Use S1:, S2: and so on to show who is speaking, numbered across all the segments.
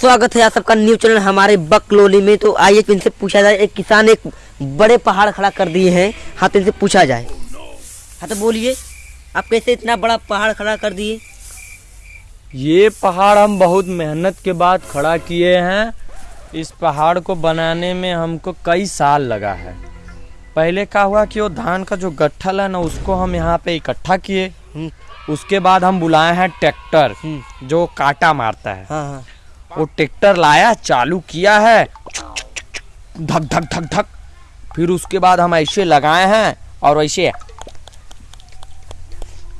S1: स्वागत है आप सबका न्यू चैनल हमारे बकलोली में। तो आइए इनसे पूछा जाए एक किसान एक बड़े पहाड़ खड़ा कर दिए हैं हाँ तो इनसे पूछा जाए। हाँ तो बोलिए आप कैसे इतना बड़ा पहाड़ खड़ा कर दिए?
S2: ये पहाड़ हम बहुत मेहनत के बाद खड़ा किए हैं। इस पहाड़ को बनाने में हमको कई साल लगा है। पहले क्या हुआ कि वो धान का जो गट्ठल है ना उसको हम यहाँ पे इकट्ठा किए।
S1: हम्म,
S2: उसके बाद हम बुलाए हैं ट्रैक्टर
S1: हम्म,
S2: जो काटा मारता है।
S1: हाँ हाँ।
S2: वो ट्रैक्टर लाया चालू किया है। धक धक धक धक। फिर उसके बाद हम ऐसे लगाए हैं और ऐसे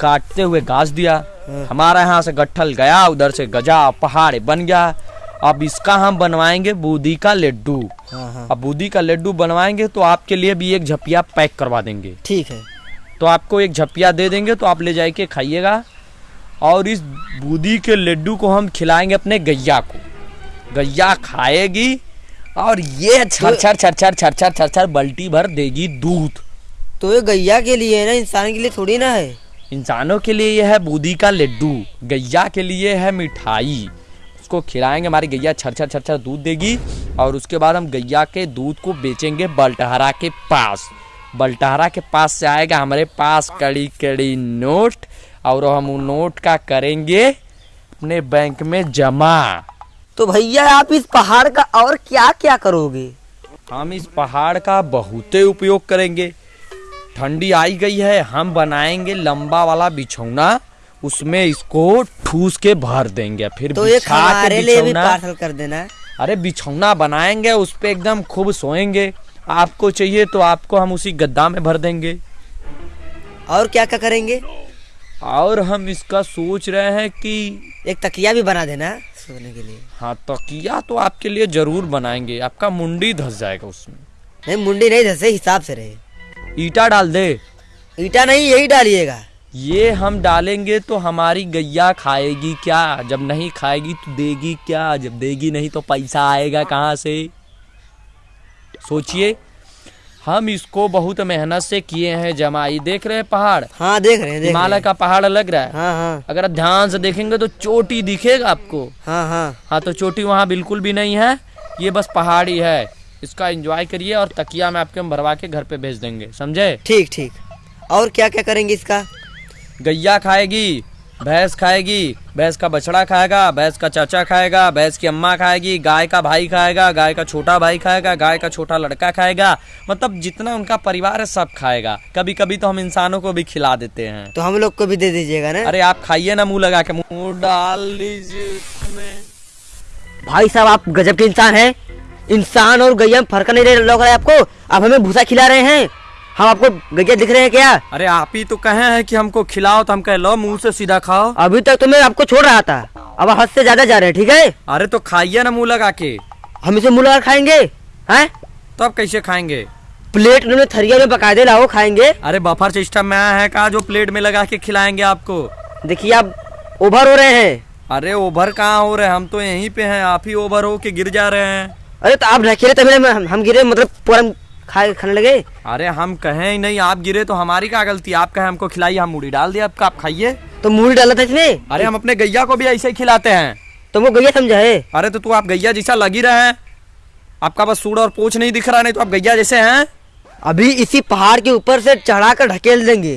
S2: काटते हुए घास दिया। हमारा यहाँ से गट्ठल गया उधर से गजा पहाड़ बन गया। अब इसका हम बनवाएँगे बूदी का लड्डू।
S1: हाँ हाँ।
S2: अब बूदी का लड्डू बनवाएँगे तो आपके लिए भी एक झपिया पैक करवा देंगे।
S1: ठीक है।
S2: तो आपको एक झपिया दे देंगे तो आप ले जाके खाइएगा। और इस बूदी के लड्डू को हम खिलाएँगे अपने गैया को। गैया खाएगी और ये छर छर छर छर छर छर छर छर बल्टी भर देगी दूध
S1: तो ये गैया के लिए है ना इंसान के लिए थोड़ी ना है
S2: इंसानों के लिए यह है बूदी का लड्डू गैया के लिए है मिठाई उसको खिलाएँगे हमारी गैया छर छर छर छर दूध देगी और उसके बाद हम गैया के दूध को बेचेंगे बल्टहरा के पास बल्टहरा के पास से आएगा हमारे पास कड़ी कड़ी नोट और हम नोट का करेंगे अपने बैंक में जमा
S1: तो भैया आप इस पहाड़ का और क्या क्या करोगे?
S2: हम इस पहाड़ का बहुते उपयोग करेंगे। ठंडी आई गई है हम बनाएँगे लंबा वाला बिछौना उसमें इसको ठूस के भर देंगे फिर
S1: तो एक हमारे लिए भी पार्सल कर देना।
S2: अरे बिछौना बनाएँगे उस पर एकदम खूब सोएँगे। आपको चाहिए तो आपको हम उसी गद्दा में भर देंगे।
S1: और क्या क्या करेंगे?
S2: और हम इसका सोच रहे हैं कि
S1: एक तकिया भी बना देना सोने के लिए।
S2: हाँ तकिया तो आपके लिए ज़रूर बनाएँगे। आपका मुंडी धस जाएगा उसमें।
S1: नहीं मुंडी नहीं धसे हिसाब से रहे।
S2: ईटा डाल दे।
S1: ईटा नहीं यही डालिएगा।
S2: ये हम डालेंगे तो हमारी गैया खाएगी क्या? जब नहीं खाएगी तो देगी क्या? जब देगी नहीं तो पैसा आएगा कहाँ से? सोचिए। हम इसको बहुत मेहनत से किए हैं जमाई। देख रहे हैं पहाड़?
S1: हाँ देख रहे हैं
S2: हिमालय का पहाड़ लग रहा है।
S1: हाँ हाँ।
S2: अगर आप ध्यान से देखेंगे तो चोटी दिखेगा आपको।
S1: हाँ हाँ।
S2: हाँ तो चोटी वहाँ बिल्कुल भी नहीं है। ये बस पहाड़ी है इसका एंजॉय करिए और तकिया में आपके हम भरवा के घर पे भेज देंगे। समझे?
S1: ठीक ठीक। और क्या क्या करेंगे इसका?
S2: गैया खाएगी। भैंस खाएगी भैंस का बछड़ा खाएगा भैंस का चाचा खाएगा भैंस की अम्मा खाएगी गाय का भाई खाएगा गाय का छोटा भाई खाएगा गाय का छोटा लड़का खाएगा मतलब जितना उनका परिवार है सब खाएगा। कभी कभी तो हम इंसानों को भी खिला देते हैं।
S1: तो हम लोग को भी दे दीजिएगा ना?
S2: अरे आप खाइए ना मुँह लगा के मुँह डाल लीजिए
S1: भाई साहब आप गजब के इंसान है। इंसान और गैया में फ़र्क नहीं लग रहा है आपको? आप हमें भूसा खिला रहे हैं। हम आपको गैया दिख रहे हैं क्या?
S2: अरे आप ही तो कहे हैं कि हमको खिलाओ तो हम कह लो मुँह से सीधा खाओ।
S1: अभी तक तो मैं आपको छोड़ रहा था। अब हद से ज़्यादा जा रहे हैं ठीक है?
S2: अरे तो खाइए ना मुँह लगा के।
S1: हम इसे मुँह लगा खाएँगे हैं?
S2: तो आप कैसे खाएँगे?
S1: प्लेट उन्होंने थरिया में बकायदे लाओ खाएँगे।
S2: अरे बफर सिस्टम में आया है कहा जो प्लेट में लगा के खिलाएँगे आपको।
S1: देखिए आप ओवर हो रहे हैं।
S2: अरे ओवर कहाँ हो रहे हैं? हम तो यहीं पे हैं आप ही ओवर हो के गिर जा रहे हैं।
S1: अरे तो आप ढकेले तभी हम, हम गिरे मतलब पूरा खाए खाने लगे?
S2: अरे हम कहें ही नहीं आप गिरे तो हमारी क्या गलती? आप कहें हमको खिलाइए हम मूढ़ी डाल दिया आपका आप खाइए।
S1: तो मुँह डाला था इसमें
S2: अरे हम अपने गैया को भी ऐसे ही खिलाते हैं।
S1: तुमको गैया समझा है?
S2: अरे तो तू आप गैया जैसा लग ही रहे हैं। आपका बस सूढ़ और पोछ नहीं दिख रहा नहीं तो आप गैया जैसे हैं।
S1: अभी इसी पहाड़ के ऊपर से चढ़ा कर ढकेल देंगे।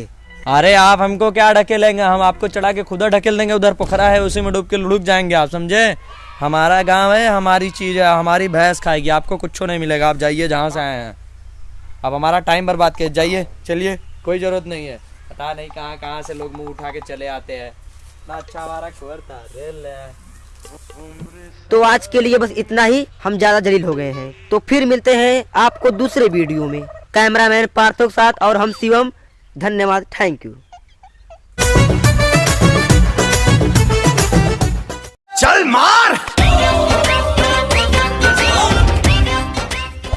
S2: अरे आप हमको क्या ढकेलेंगे? हम आपको चढ़ा के खुदा ढकेल देंगे उधर पोखरा है उसी में डूब के लुढ़क जाएँगे आप समझे? हमारा गाँव है हमारी चीज़ है हमारी भैंस खाएगी आपको कुछ नहीं मिलेगा आप जाइए जहाँ से आए हैं। अब हमारा टाइम बर्बाद किया। जाइए, चलिए, कोई ज़रूरत नहीं है। पता नहीं कहाँ कहाँ से लोग मुँह उठा के चले आते हैं। अच्छा हमारा खबर था रेल
S1: तो आज के लिए बस इतना ही। हम ज़्यादा जलील हो गए हैं। तो फिर मिलते हैं आपको दूसरे वीडियो में। कैमरामैन पार्थो के साथ और हम शिवम। धन्यवाद। Thank you